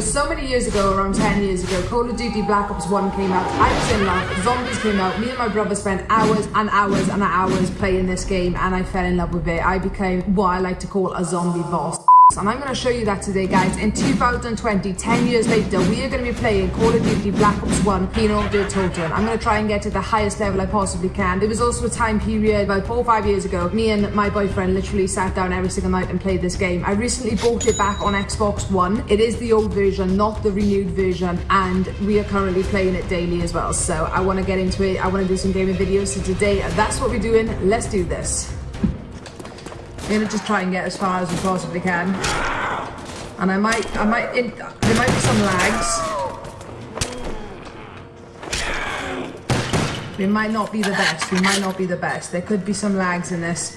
So, many years ago, around 10 years ago, Call of Duty Black Ops 1 came out. I was in love. Zombies came out. Me and my brother spent hours and hours and hours playing this game and I fell in love with it. I became what I like to call a zombie boss. And I'm going to show you that today, guys. In 2020, 10 years later, we are going to be playing Call of Duty Black Ops 1 Kino der Toten. I'm going to try and get to the highest level I possibly can. There was also a time period, about four or five years ago, me and my boyfriend literally sat down every single night and played this game. I recently bought it back on Xbox One. It is the old version, not the renewed version, and we are currently playing it daily as well. So I want to get into it. I want to do some gaming videos. So today, that's what we're doing. Let's do this. I'm gonna just try and get as far as we possibly can. And I might, I might, there might be some lags. We might not be the best, we might not be the best. There could be some lags in this.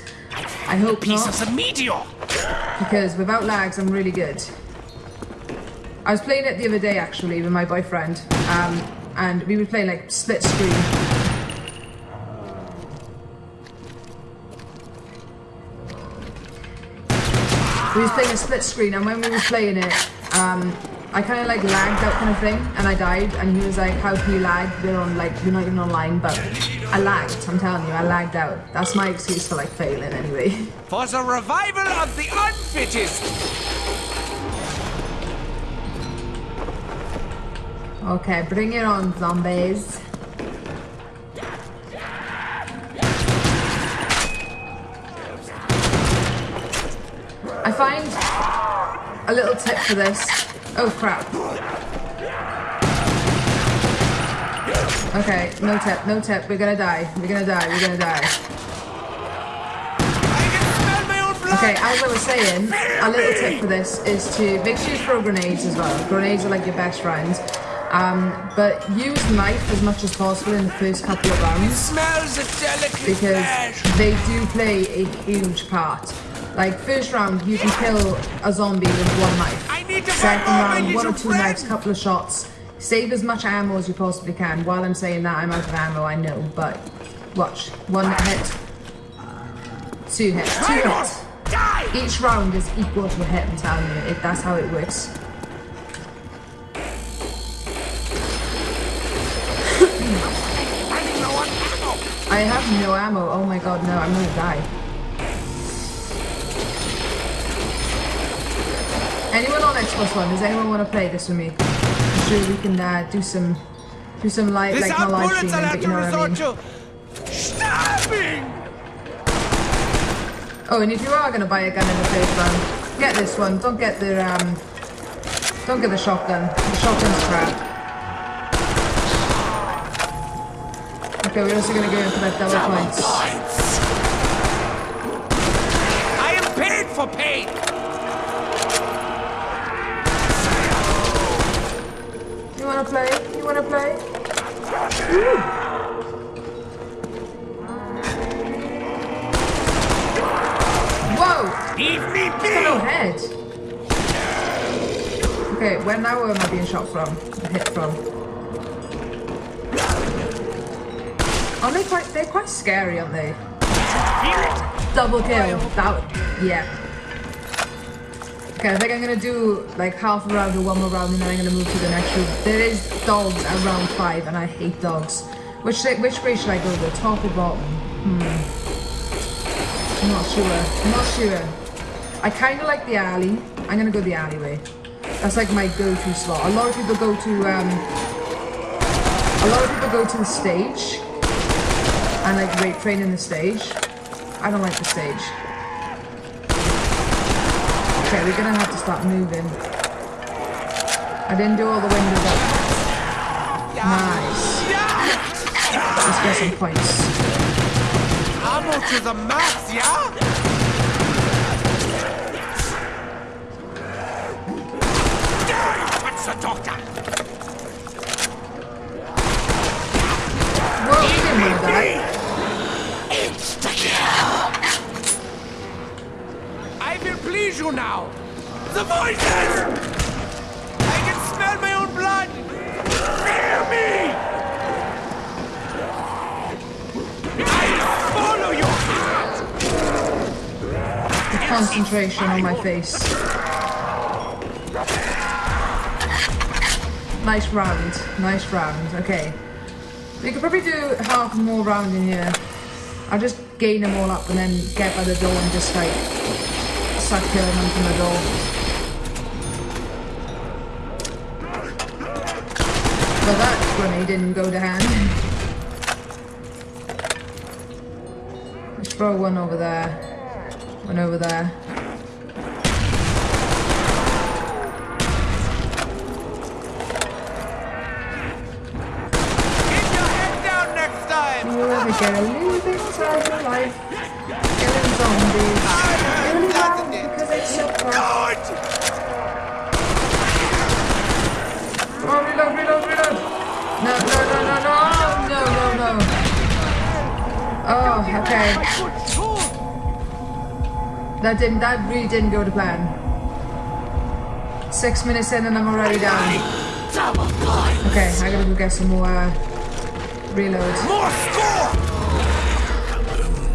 I hope Piece not. of the meteor! Because without lags, I'm really good. I was playing it the other day actually with my boyfriend. Um, and we were playing like split screen. We was playing a split screen and when we were playing it um, I kind of like lagged out kind of thing and I died and he was like how can you lag? We're on like you're not even online. But I lagged I'm telling you I lagged out. That's my excuse for like failing anyway. For the revival of the unfittest! okay bring it on zombies find a little tip for this. Oh crap. Okay, no tip, no tip. We're gonna die. We're gonna die. We're gonna die. I can smell my own blood! Okay, as I was saying, a little tip for this is to make sure you throw grenades as well. Grenades are like your best friends. Um, but use knife as much as possible in the first couple of rounds Smells of delicate because they do play a huge part. Like first round, you can kill a zombie with one knife. I need to Second round, one or two friend. knives, couple of shots. Save as much ammo as you possibly can. While I'm saying that, I'm out of ammo, I know, but watch. One hit, two hits, two hits. Die! Each round is equal to a hit, I'm telling you. It, that's how it works. Running low on ammo! I have no ammo. Oh my god, no, I'm gonna die. Anyone on Xbox One? Does anyone want to play this with me? I'm sure we can uh, do some, do some live, like not live streaming, I'll but have you to know what I mean. to stabbing! Oh, and if you are gonna buy a gun in the first round, get this one. Don't get the um, don't get the shotgun. The shotgun's crap. Okay, we're also gonna go in for that double points. I am paid for pain! Wanna play? You wanna play? Whoa! Leave me No head. Okay, where now am I being shot from? Hit from? Are they quite? They're quite scary, aren't they? Double kill. That. Yeah. Okay, I think I'm gonna do like half a round or one more round, and then I'm gonna move to the next room. There is dogs at round five, and I hate dogs. Which which way should I go? The top or bottom? Hmm. I'm not sure. I'm not sure. I kind of like the alley. I'm gonna go the alleyway. That's like my go-to spot. A lot of people go to um. A lot of people go to the stage and like rape train in the stage. I don't like the stage. Okay, we're gonna have to start moving. I didn't do all the windows up. Nice. Let's get some points. Ammo to the max, yeah? What's the doctor? Whoa, we didn't want to die. I you now. The voices! I can smell my own blood. Fear me! I follow your heart. The concentration on my face. Nice round. Nice round. Okay. We could probably do half more round in here. I'll just gain them all up and then get by the door and just like start killing them from the door. But that grenade didn't go to hand. Let's throw one over there. One over there. Keep your head down next time! You ever get a little bit of life? Killing zombies. Really loud because it's so fun. Good! Oh, reload, reload, reload! No, no, no, no, no! No, no, no! Oh, okay. That didn't, that really didn't go to plan. Six minutes in and I'm already down. Okay, I gotta go get some more uh, reload. More score!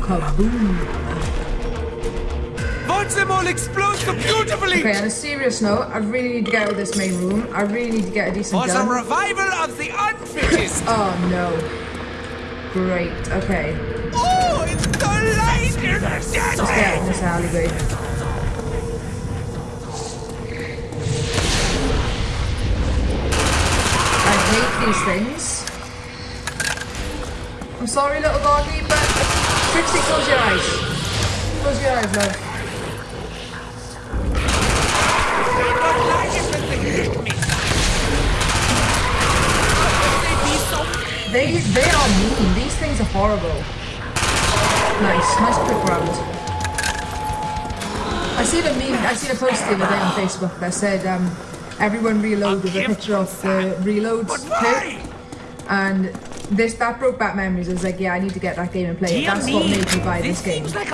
Kaboom! Watch them all explode so beautifully! Okay, on a serious note, I really need to get out of this main room. I really need to get a decent For gun. revival of the unfittest! Oh no. Great, okay. oh, it's the light Let's get out of this alleyway. I hate these things. I'm sorry, little doggy, but Trixie, close your eyes. Close your eyes, love. Horrible. Nice, nice quick round. I seen a meme. I seen a post the other day on Facebook that said um, everyone reload with a picture of the reload But clip, why? and this that broke back memories. I was like, yeah, I need to get that game and play it. That's what made me buy this this game. like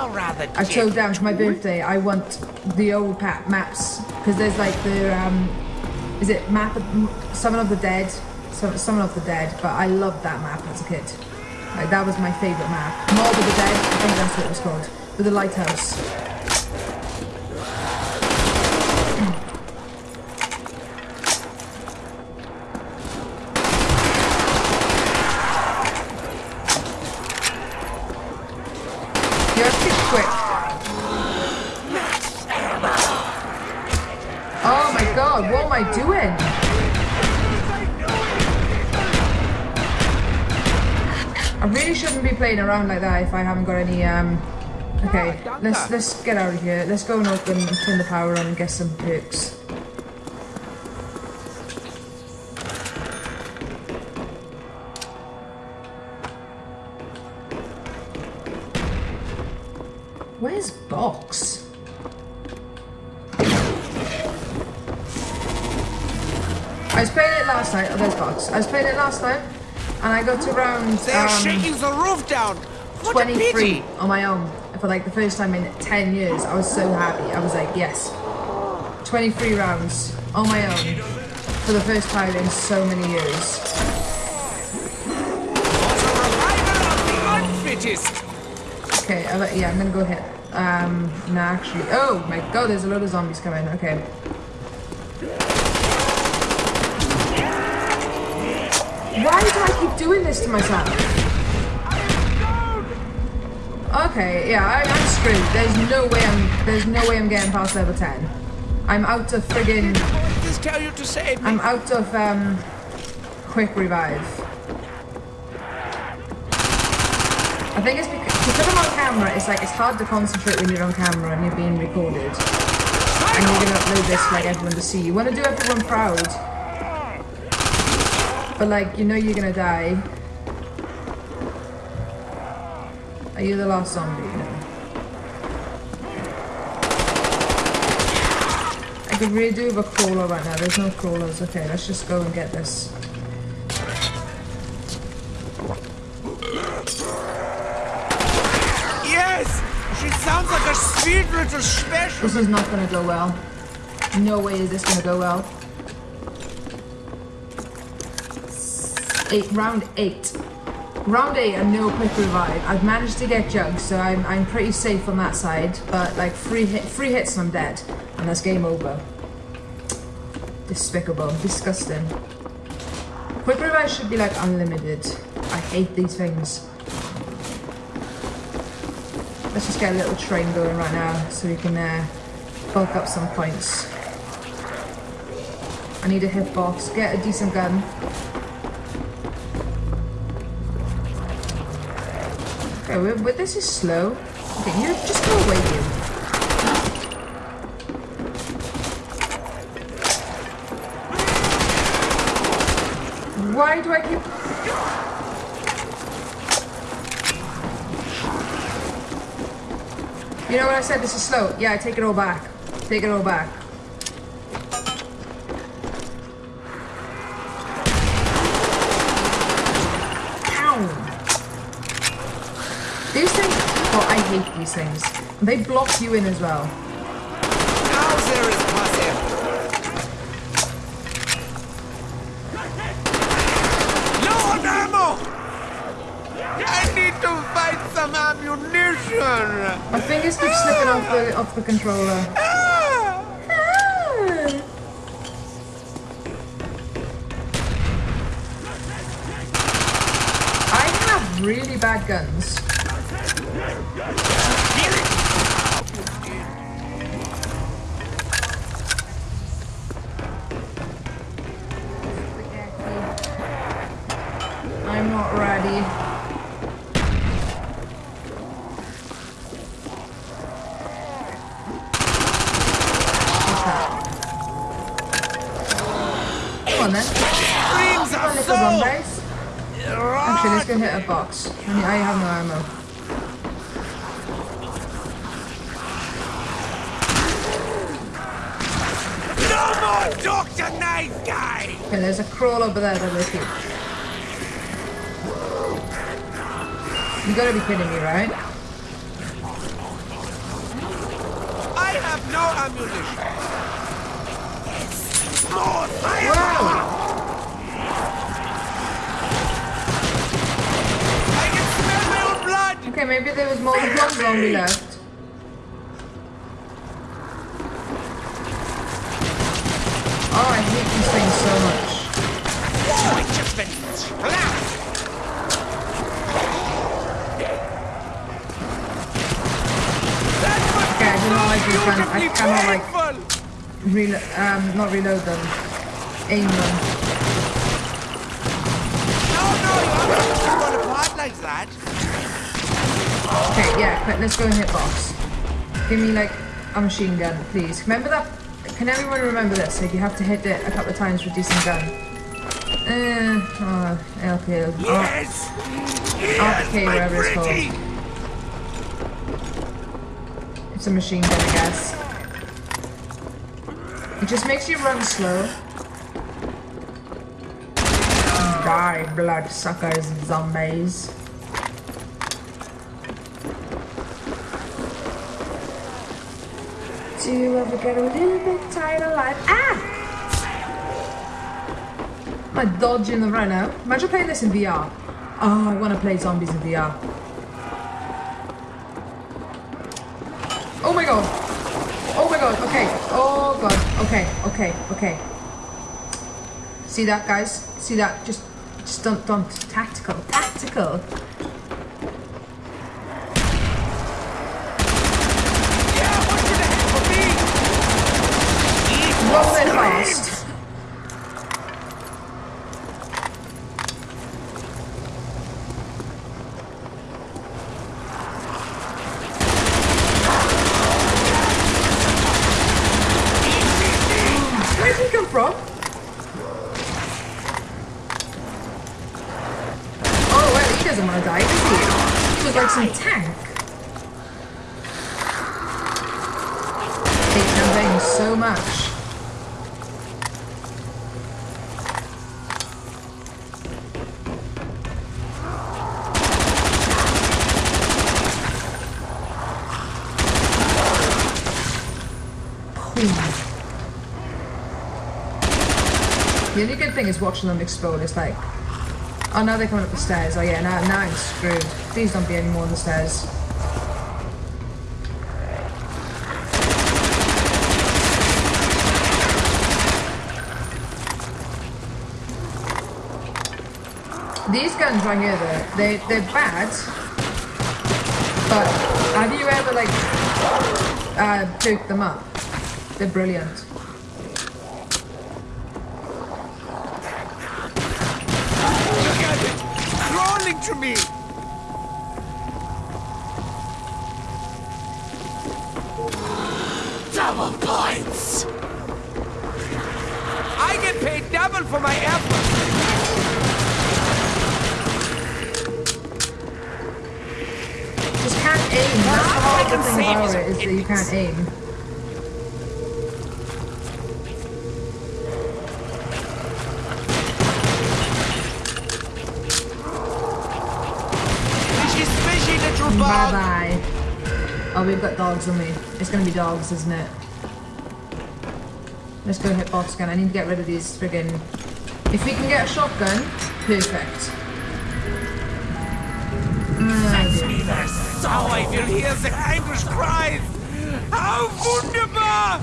I told down for my birthday. I want the old pa- maps because there's like the um, is it map of, Summon of the Dead, Summon of the Dead. But I loved that map as a kid. Like that was my favorite map. Mob of the Dead. I think that's what it was called. With the lighthouse. You have to be quick. Oh my god, what am I doing? I really shouldn't be playing around like that if I haven't got any um Okay, let's let's get out of here. Let's go and open turn the power on and get some perks. They're um, shaking the roof down! What 23 on my own for like the first time in 10 years. I was so happy. I was like, yes. 23 rounds on my own for the first time in so many years. For the revival of the unfittest! Okay, I yeah, I'm gonna go hit. Um, no, actually. Oh my god, there's a lot of zombies coming. Okay. Why do I keep doing this to myself? Okay, yeah, I, I'm screwed. There's no way I'm. There's no way I'm getting past level 10. I'm out of friggin'. Tell you to save me? I'm out of um, quick revive. I think it's because, because I'm on camera. It's like it's hard to concentrate when you're on camera and you're being recorded, and you're gonna upload this for like everyone to see. You want to do everyone proud, but like you know you're gonna die. Are you the last zombie? No. I could really do with a crawler right now. There's no crawlers. Okay, let's just go and get this. Yes! She sounds like a sweet little special. This is not gonna go well. No way is this gonna go well. Eight, round eight. Round eight and no quick revive. I've managed to get jugs, so I'm I'm pretty safe on that side. But like three hit, three hits and I'm dead, and that's game over. Despicable, disgusting. Quick revive should be like unlimited. I hate these things. Let's just get a little train going right now so we can uh, bulk up some points. I need a hitbox, get a decent gun. Okay, we- this is slow. Okay, you just go away, you. Why do I keep... You know what I said? This is slow. Yeah, I take it all back. Take it all back. Hate these things. They block you in as well. Now there is passive. Low on ammo! I need to find some ammunition! My fingers keep slipping off the off the controller. I have really bad guns. Little soul! zombies. Actually, let's go hit a box. I mean, I have no ammo. No more Dr. Knife Guy! Okay, there's a crawl over there that they keep. You gotta be kidding me, right? I have no ammunition. More fire! Wow! I can smell my own blood! Okay, maybe there was more than one zombie left. Oh, I hate these things so much. Oh, it's just been splashed! That must Okay, I do not like these guns. I cannot like painful! Relo um, not reload them. Aim them. No, no, you have to fall apart like that. Okay, yeah, let's go and hit box. Give me like a machine gun, please. Remember that? Can everyone remember this? Like you have to hit it a couple of times with decent gun. Uh, oh, LP. Oh, Yes! Yes, okay, my it's called. It's a machine gun, I guess. It just makes you run slow. Die, blood suckers, zombies. Do you ever get a little bit tired of life? Ah! Am I dodging the rhino? Imagine playing this in VR. Oh, I want to play zombies in VR. My god. Oh my god. Okay. Oh god. Okay. Okay. Okay. See that, guys? See that? Just, just don't, don't. Tactical. Tactical. Yeah, what's in it for me? Roll it fast. Where did he come from? Oh, well, he doesn't want to die, does he? He was like some tank. Hate campaign so much. The only good thing is watching them explode. It's like, oh, now they're coming up the stairs. Oh yeah, now now I'm screwed. Please don't be any more on the stairs. These guns right here, though, they, they're bad. But have you ever, like, uh, picked them up? They're brilliant. Look at it! Crawling to me! Double points! I get paid double for my effort! I can thing save about it, is that you can't aim. Fishy, fishy little Bye bug! bye. Oh, we've got dogs on me. It's gonna be dogs, isn't it? Let's go hit box gun. I need to get rid of these friggin'. If we can get a shotgun, perfect. Ah, So I will hear the anguish cries! How wunderbar!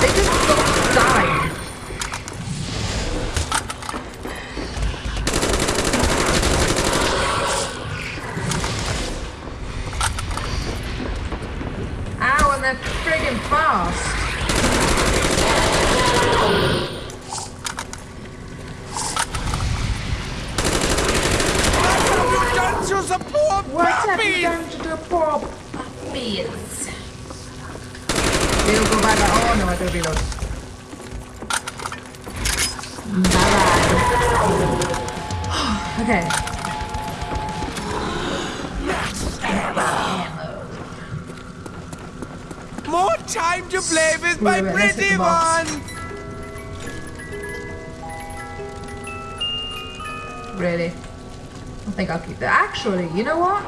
They just don't die. Actually, you know what?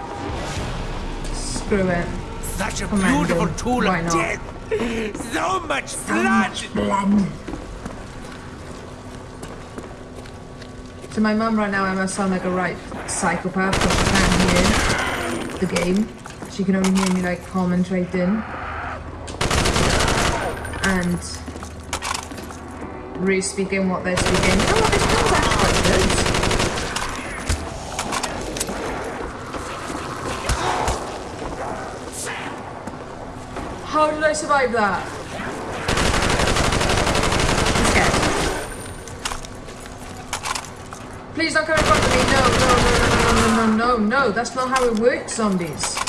Screw it. Such a Commando. beautiful tool Why of not? death! So much So blood! much blood. To my mum right now, I must sound like a right psychopath because she can't hear the game. She can only hear me like commentating and re-speaking what they're speaking. You know what? This film's actually quite good. I survive that? I'm scared. Please don't come in front of me. No, no, no, no, no, no, no, no. That's not how it works, zombies.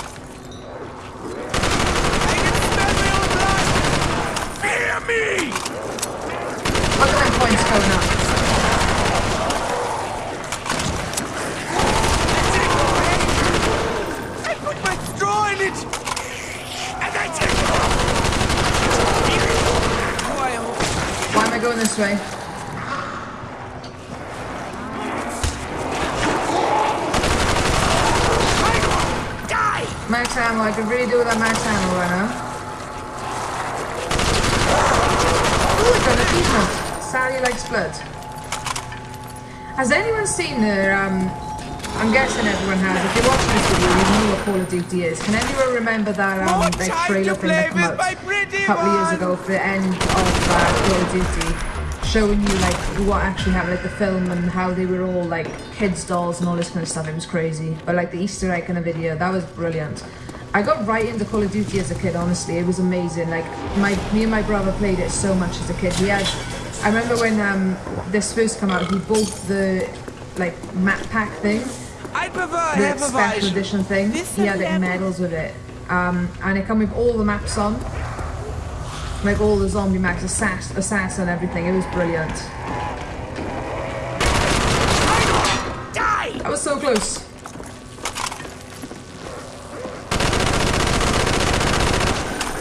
Going this way? Max ammo. I could really do with that max ammo right now. Ooh, I got an achievement. Sally likes blood. Has anyone seen the, um, I'm guessing everyone has. If you're watching this video, you know what Call of Duty is. Can anyone remember that, um, time trailer thing that came out a couple of years ago for the end of uh, Call of Duty? Showing you, like, what actually happened, like the film and how they were all, like, kids' dolls and all this kind of stuff. It was crazy. But, like, the Easter egg in the video, that was brilliant. I got right into Call of Duty as a kid, honestly. It was amazing. Like, my me and my brother played it so much as a kid. We had, I remember when um, this first came out, he bought the, like, map pack thing I prefer the a special edition thing. This He had like level- medals with it. Um, and it come with all the maps on. Like all the zombie maps, assass, assassin, everything. It was brilliant. Die! That was so close.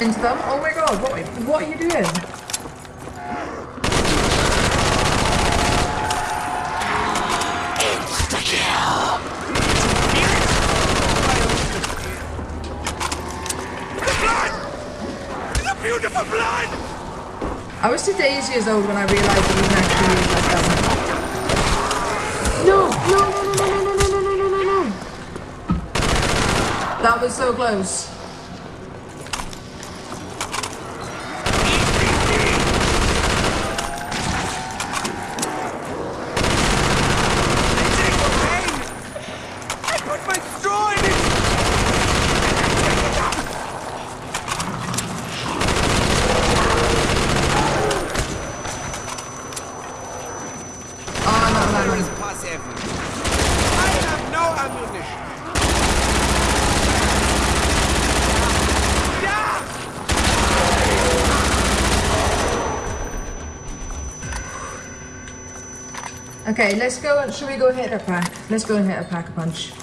Into them? Oh my god, what, what are you doing? The blood! The beautiful blood! I was two days years old when I realised that you can actually use that gun. No, no, no, no, no, no, no, no, no, no, no, no. That was so close. man. always pass everything. I have no ammunition. Yeah! Okay, let's go. Should we go hit a pack? Let's go and hit a pack a punch.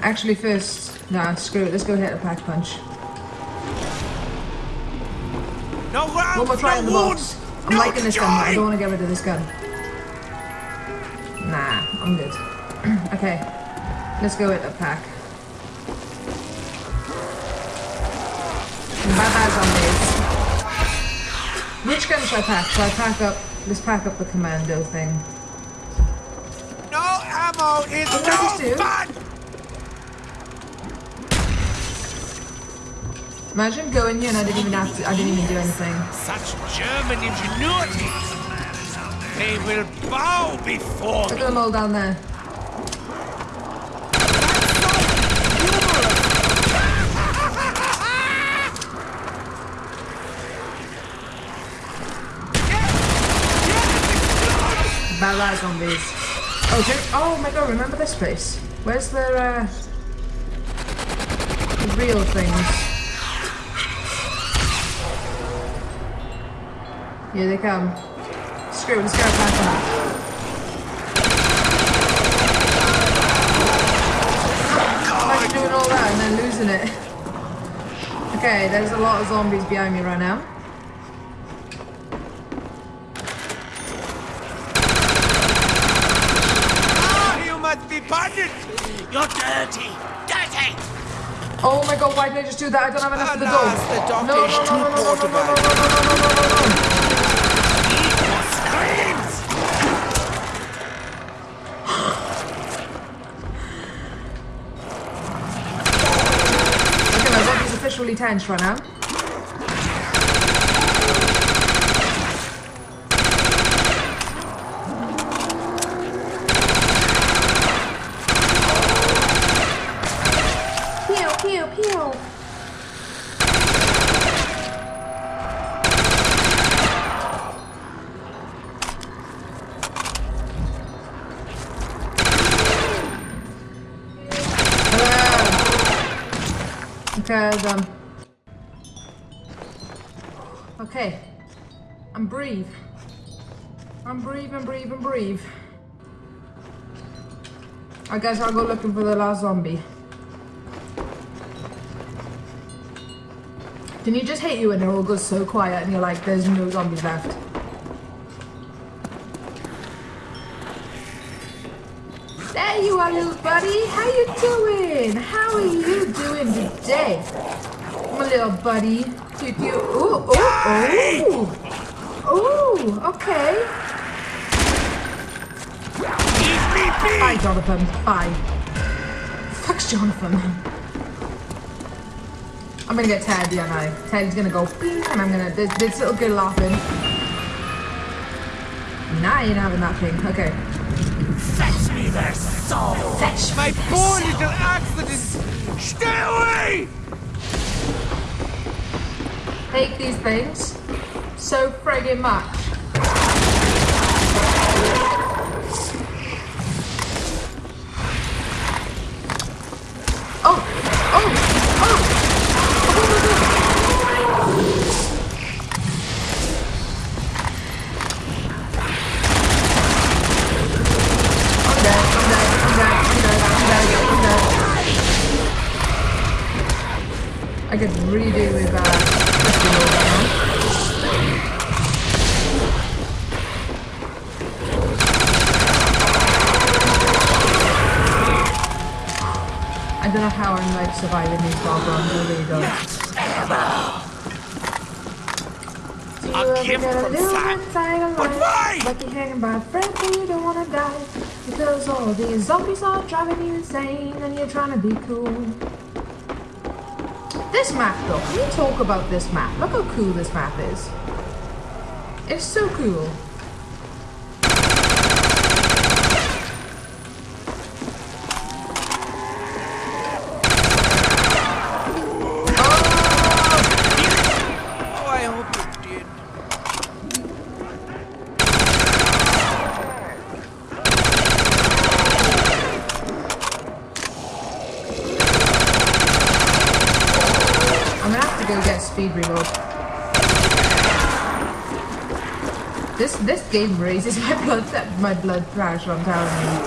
Actually, first, nah, screw it. Let's go hit a pack a punch. No rounds, One more try no in the box. I'm no liking this gun. but I don't want to get rid of this gun. Nah, I'm good. okay, let's go hit a pack. Bye bye zombies. Which gun should I pack? Should I pack up? Let's pack up the commando thing. Ammo is no fun! Imagine going here and I didn't even have to. I didn't even do anything. Such German ingenuity! They will bow before Look at them all down there. Bala zombies. Oh, oh my god, remember this place? Where's the, uh, the real things? Here they come. Screw it, let's go on. Imagine doing all that and then losing it. Okay, there's a lot of zombies behind me right now. Ah, you You're dirty! Dirty! Oh my god, why did I just do that? I don't have enough for the dog. the dog no, is no, no, too no, no, no, poor no, to no, buy. no, no, no, no, no, no. Equal screams! Okay, my body's officially tense right now. I'm breathe and breathe. I guess I'll go looking for the last zombie. Didn't you just hate you when it all goes so quiet and you're like, there's no zombies left? There you are, little buddy. How you doing? How are you doing today? My little buddy. Do, do, ooh, ooh, ooh. Ooh, okay. Leave me be! Bye, Jonathan. Bye. Fuck's Jonathan. I'm gonna get Teddy, aren't I? Teddy's gonna go bing, and I'm gonna. This, this little girl laughing. Nah, you're not having that thing. Okay. Fetch me their soul! Fetch My poor little accident! Stay away! Take these things so friggin' much. Oh! Oh! Oh! I could redo with uh, Surviving these I really don't. You A gift from Sam. But why? life? Hanging by but you don't wanna die. Because all these zombies are driving you insane and you're trying to be cool. This map though, can you talk about this map? Look how cool this map is. It's so cool. Oh, I hope you did. speed reload. This this game raises my blood my blood pressure. I'm telling you.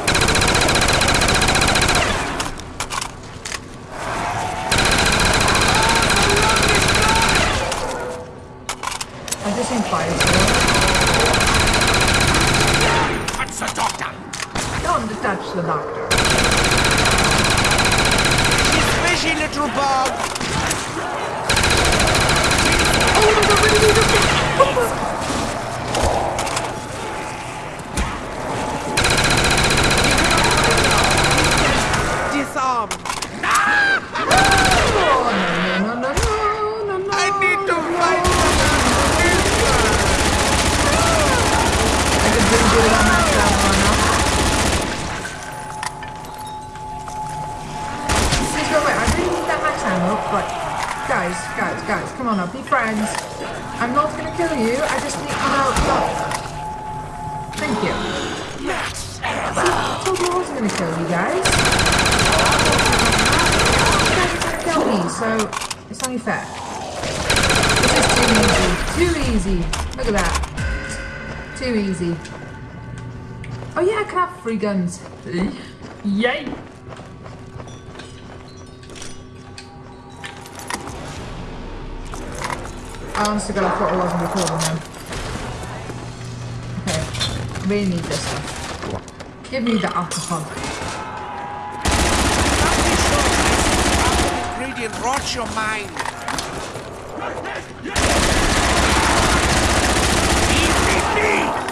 I just seen fire still. Touch the doctor! Guns. Yay! I honestly got I thought I wasn't recording now. Okay, we need this stuff. Give me the alcohol. ingredient rots your mind. Eat me!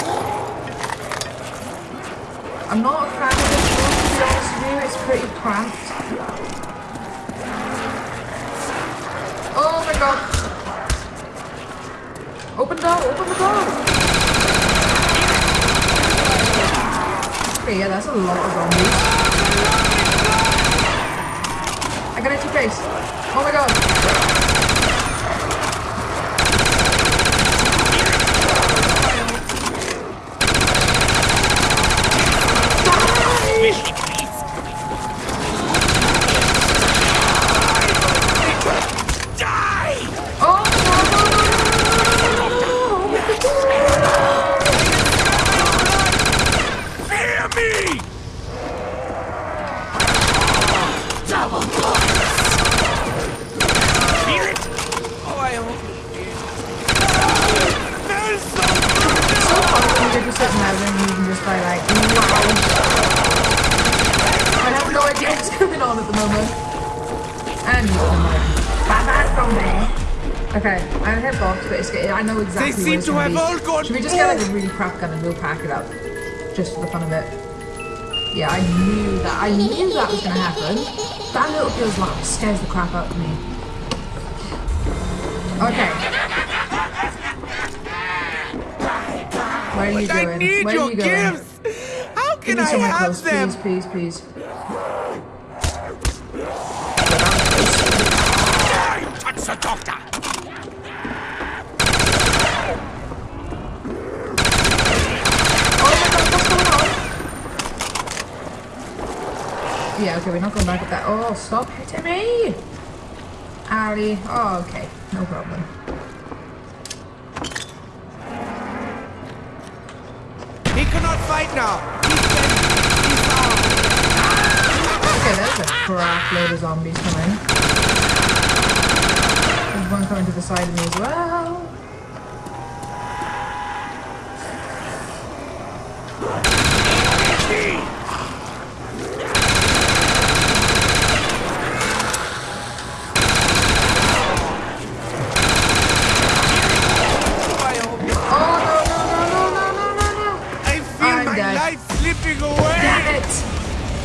I'm not a fan of this one, to be honest with you. It's pretty cramped. Oh my god. Open the door, open the door. Okay, yeah, that's a lot of zombies. I got into face. Oh my god. Enemy crap gun and we'll pack it up? Just for the fun of it. Yeah, I knew that. I knew that was gonna happen. That little girl's laugh scares the crap out of me. Okay. Where are you But I need Where are your you going? gifts! How can I have close, them? please, please, please. Die! Touch the doctor! Oh my god, what's going on? Yeah, okay, we're not going back at that. Oh, stop hitting me! Ali. Oh, okay, no problem. He cannot fight now! He's dead! He's down! Okay, there's a crap load of zombies coming. There's one coming to the side of me as well.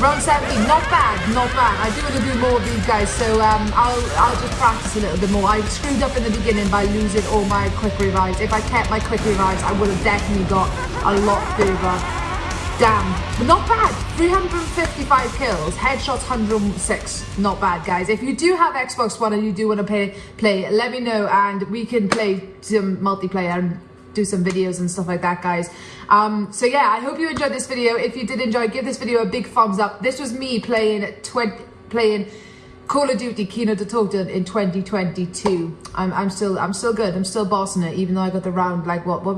Round 70, not bad, not bad. I do want to do more of these guys, so um, I'll I'll just practice a little bit more. I screwed up in the beginning by losing all my quick revives. If I kept my quick revives, I would have definitely got a lot further. Damn, but not bad. 355 kills, headshots 106. Not bad, guys. If you do have Xbox One and you do want to play, play, let me know and we can play some multiplayer do some videos and stuff like that, guys. Um, so yeah, I hope you enjoyed this video. If you did enjoy, give this video a big thumbs up. This was me playing 20, playing Call of Duty Kino der Toten in 2022. I'm, I'm still I'm still good. I'm still bossing it, even though I got the round like what what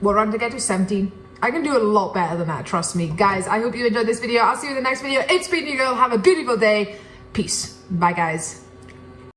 what round to get to 17. I can do a lot better than that, trust me. Guys, I hope you enjoyed this video. I'll see you in the next video. It's been your girl. Have a beautiful day. Peace. Bye, guys.